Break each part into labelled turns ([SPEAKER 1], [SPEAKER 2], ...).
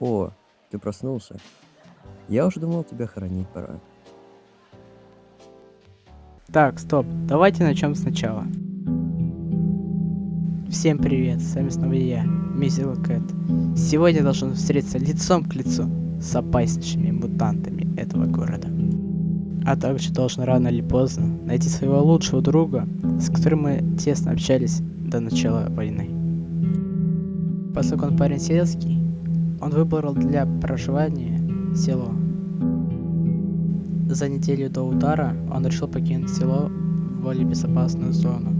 [SPEAKER 1] О, ты проснулся? Я уже думал, тебя хоронить пора.
[SPEAKER 2] Так, стоп, давайте начнем сначала. Всем привет, с вами снова я, Мизила Кэт. Сегодня должен встретиться лицом к лицу с опаснейшими мутантами этого города. А также должен рано или поздно найти своего лучшего друга, с которым мы тесно общались до начала войны. Поскольку он парень сельский, он выбрал для проживания село. За неделю до удара он решил покинуть село в более безопасную зону.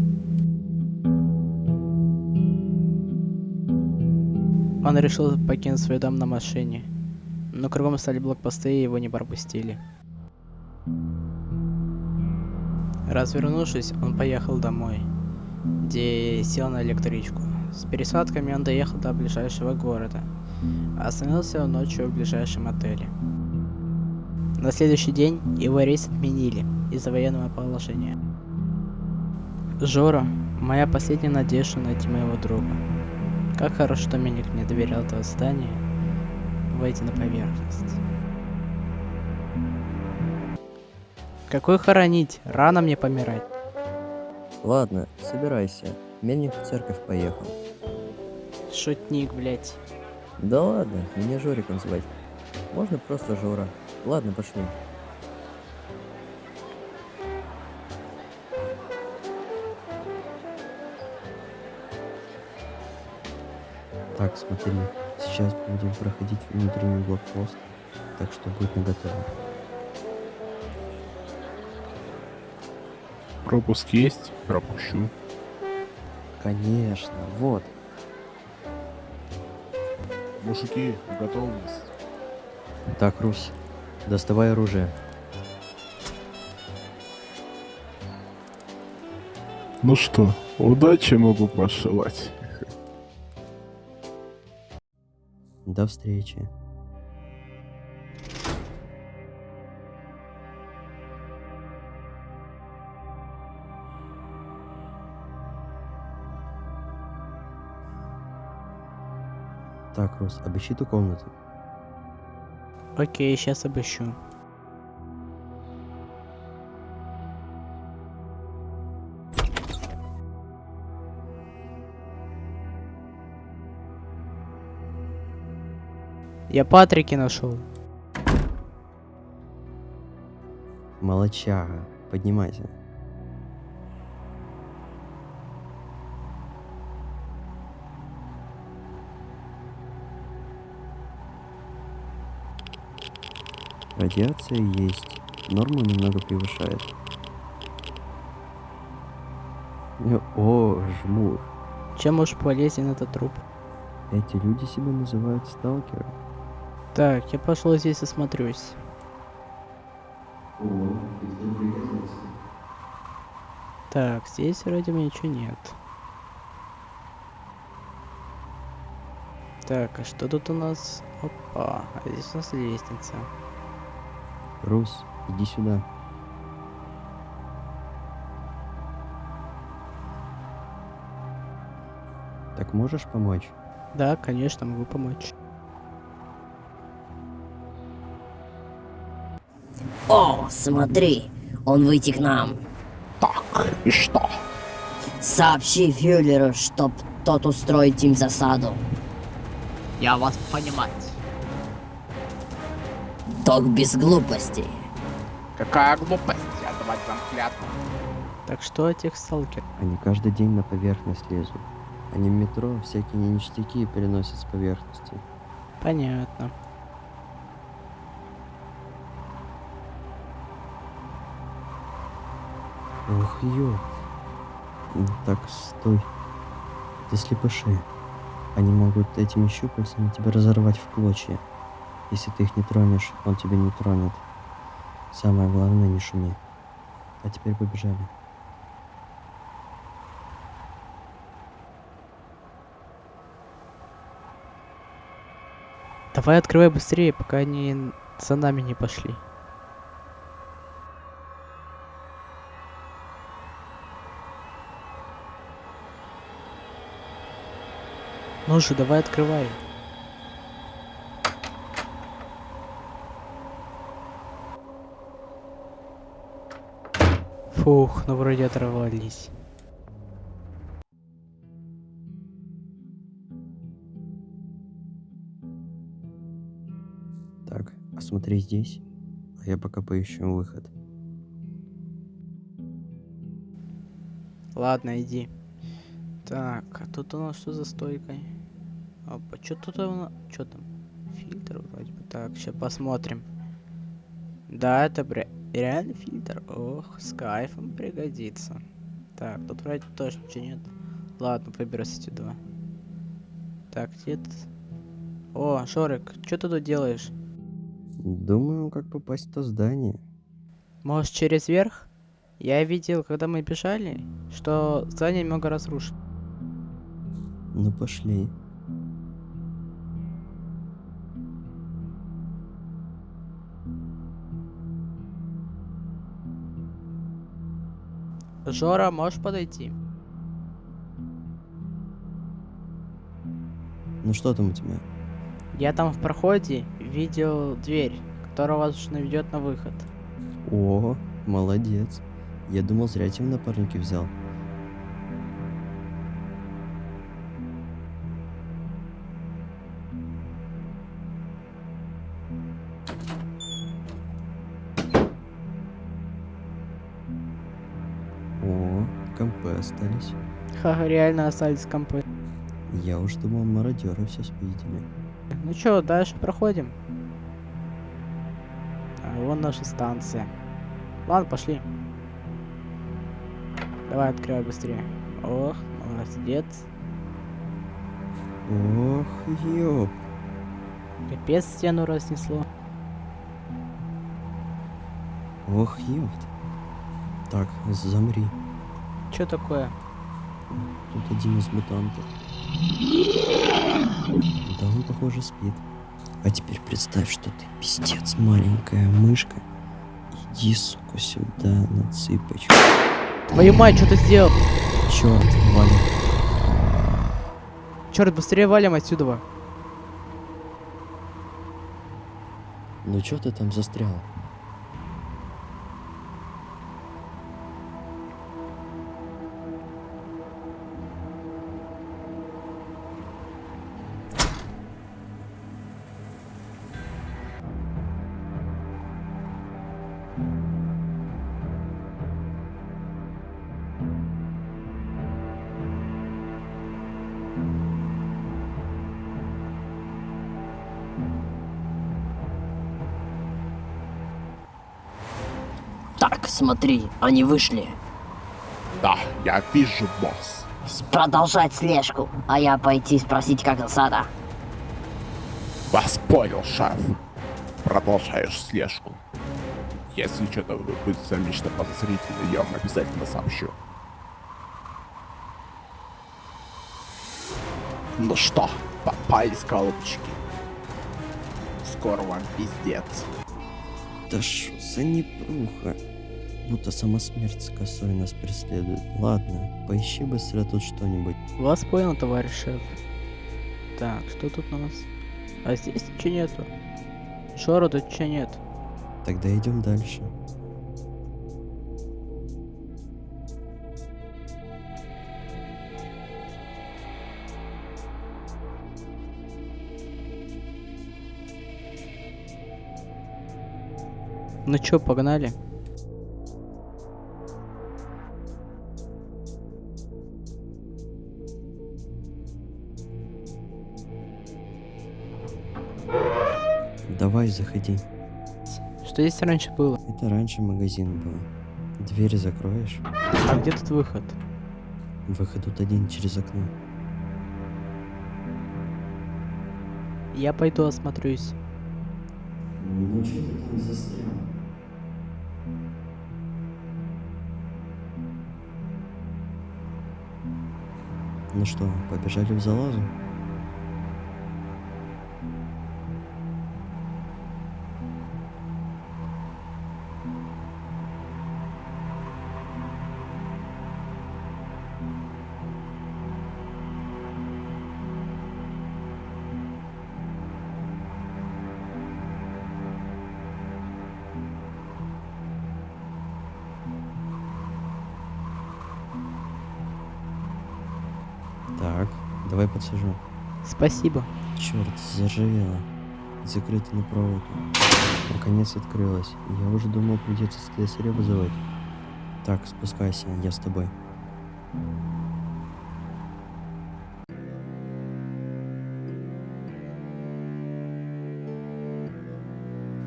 [SPEAKER 2] Он решил покинуть свой дом на машине, но кругом стали блокпосты и его не пропустили. Развернувшись, он поехал домой, где сел на электричку. С пересадками он доехал до ближайшего города, Остановился он ночью в ближайшем отеле. На следующий день его рейс отменили из-за военного положения. Жора, моя последняя надежда найти моего друга. Как хорошо, что меня не доверял этого здания выйти на поверхность. Какой хоронить? Рано мне помирать.
[SPEAKER 1] Ладно, собирайся. Мельник в церковь поехал.
[SPEAKER 2] Шутник, блять.
[SPEAKER 1] Да ладно, меня Жориком звать. Можно просто Жора. Ладно, пошли. Так, смотри, сейчас будем проходить внутренний блокпост, так что будь наготове.
[SPEAKER 3] Пропуск есть? Пропущу.
[SPEAKER 1] Конечно, вот,
[SPEAKER 3] Мужики, готовность.
[SPEAKER 1] Так, Рус, доставай оружие.
[SPEAKER 3] Ну что, удачи могу пожелать.
[SPEAKER 1] До встречи. Так, Рус, обыщи ту комнату.
[SPEAKER 2] Окей, сейчас обыщу. Я Патрики нашел.
[SPEAKER 1] Молочага, поднимайся. Радиация есть. Норму немного превышает. О, жмур.
[SPEAKER 2] Чем уж полезен этот труп?
[SPEAKER 1] Эти люди себя называют сталкеры.
[SPEAKER 2] Так, я пошел здесь осмотрюсь.
[SPEAKER 1] О,
[SPEAKER 2] Так, здесь вроде бы ничего нет. Так, а что тут у нас? Опа, а здесь у нас лестница.
[SPEAKER 1] Рус, иди сюда. Так можешь помочь?
[SPEAKER 2] Да, конечно, могу помочь.
[SPEAKER 4] О, смотри, он выйти к нам.
[SPEAKER 3] Так, и что?
[SPEAKER 4] Сообщи Фюллеру, чтоб тот устроит им засаду.
[SPEAKER 5] Я вас понимать.
[SPEAKER 4] Ток без глупостей.
[SPEAKER 5] Какая глупость отдавать вам клятву.
[SPEAKER 2] Так что о тех сталкер?
[SPEAKER 1] Они каждый день на поверхность лезут. Они в метро всякие ништяки переносят с поверхности.
[SPEAKER 2] Понятно.
[SPEAKER 1] Ох, ё. Так, стой. Это слепыши. Они могут этими щупальцами тебя разорвать в клочья. Если ты их не тронешь, он тебя не тронет. Самое главное, не шуми. А теперь побежали.
[SPEAKER 2] Давай открывай быстрее, пока они за нами не пошли. Ну же, давай открывай. Фух, ну вроде оторвались.
[SPEAKER 1] Так, осмотри здесь, а я пока поищу выход.
[SPEAKER 2] Ладно, иди. Так, а тут у нас что за стойкой? Опа, что тут у нас? Что там? Фильтр вроде бы. Так, сейчас посмотрим. Да, это бре... реально фильтр. Ох, с кайфом пригодится. Так, тут вроде тоже ничего нет. Ладно, выберусь отсюда. Так, где? О, Шорик, что ты тут делаешь?
[SPEAKER 1] Думаю, как попасть в то здание.
[SPEAKER 2] Может, через верх? Я видел, когда мы бежали, что здание немного разрушено.
[SPEAKER 1] Ну пошли.
[SPEAKER 2] Жора, можешь подойти?
[SPEAKER 1] Ну что там у тебя?
[SPEAKER 2] Я там в проходе видел дверь, которая возможно ведет на выход.
[SPEAKER 1] О, молодец. Я думал, зря тебя напарники взял. Компы остались.
[SPEAKER 2] Ха, реально остались компы.
[SPEAKER 1] Я уж думал, мародеры все спиздили.
[SPEAKER 2] Ну чё, дальше проходим. А, вон наша станция. Ладно, пошли. Давай, открывай быстрее. Ох, молодец.
[SPEAKER 1] Ох, ёп.
[SPEAKER 2] Капец стену разнесло.
[SPEAKER 1] Ох, ёпт. Так, замри.
[SPEAKER 2] Чё такое?
[SPEAKER 1] Тут один из мутантов. Да он, похоже, спит. А теперь представь, что ты пиздец, маленькая мышка. Иди, сука, сюда на цыпочку.
[SPEAKER 2] Твою мать, что ты сделал?
[SPEAKER 1] Черт, валим.
[SPEAKER 2] Черт, быстрее валим отсюда.
[SPEAKER 1] Ну чё ты там застрял?
[SPEAKER 4] Смотри, они вышли.
[SPEAKER 3] Да, я вижу, босс.
[SPEAKER 4] Продолжать слежку, а я пойти спросить, как засада.
[SPEAKER 3] Вас понял, шеф. Продолжаешь слежку. Если что-то будет замечено подозрительно, я вам обязательно сообщу. Ну что, попались, голубчики? Скоро вам пиздец.
[SPEAKER 1] Да шо за непруха? Будто сама смерть с косой нас преследует. Ладно, поищи быстро тут что-нибудь.
[SPEAKER 2] Вас понял, товарищ шеф. Так, что тут у нас? А здесь ничего нету. Шора тут ничего нет.
[SPEAKER 1] Тогда идем дальше.
[SPEAKER 2] Ну чё, погнали?
[SPEAKER 1] Давай, заходи.
[SPEAKER 2] Что здесь раньше было?
[SPEAKER 1] Это раньше магазин был. Двери закроешь.
[SPEAKER 2] А где тут выход?
[SPEAKER 1] Выход тут один через окно.
[SPEAKER 2] Я пойду осмотрюсь.
[SPEAKER 1] Ну что ты там застрял? Ну что, побежали в залазу? Давай подсажу.
[SPEAKER 2] Спасибо.
[SPEAKER 1] Черт, заржавело. Закрыто на проволоке. Наконец открылось. Я уже думал, придется слесаря вызывать. Так, спускайся, я с тобой.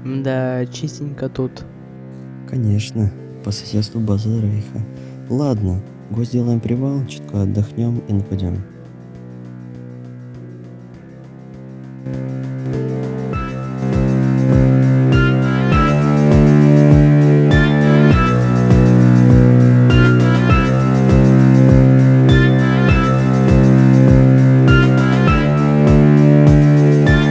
[SPEAKER 2] Да, чистенько тут.
[SPEAKER 1] Конечно, по соседству база Рейха. Ладно, гость сделаем привал, чутка отдохнем и нападем.